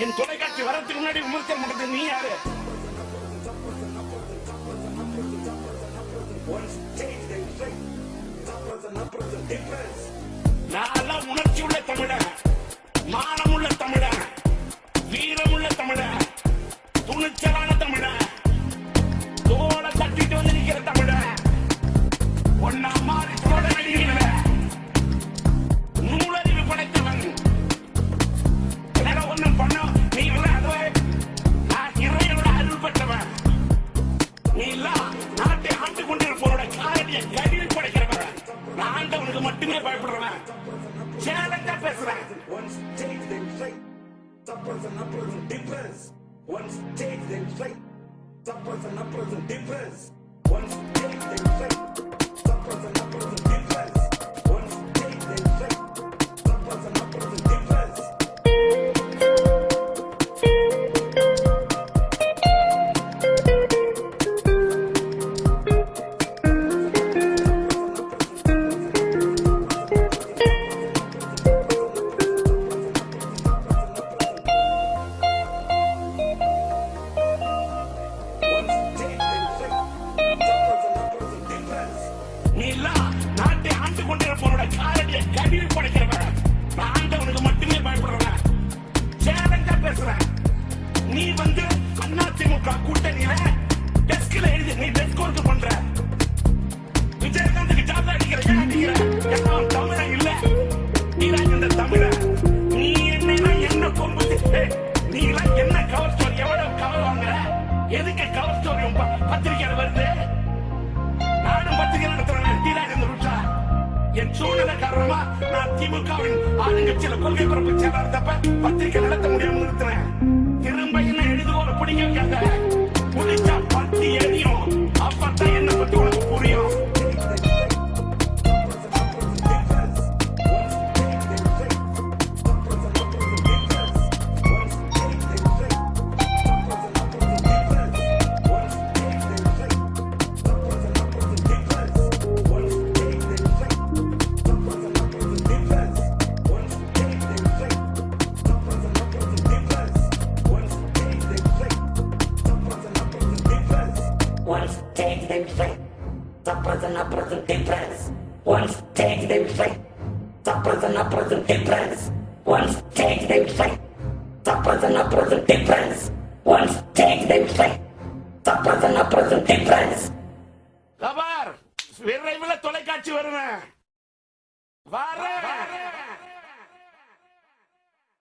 என் தொலைக்காட்சி வரத்துக்கு முன்னாடி விமர்சனம் பண்றது நீ யாரு? நான் ஆண்டவனுக்கு மட்டுமே பயப்படுறவன் சேலஞ்சா பேசுறேன் One stage they fight, suppers and uppers and dippers. One stage they fight, suppers and uppers and dippers. One stage they fight, suppers and uppers and Bang! என் சூழ்நிலை காரணமா நான் திமுகவின் ஆளுங்கட்சியில கொள்கை பரப்பு செயலாளர் தப்ப பத்திரிகை they suppress and oppress depress. Once take they fight, suppress and oppress depress. Once take they fight, suppress and oppress depress. Once take they fight, suppress and oppress depress. விரைவில் தொலைக்காட்சி வருவேன்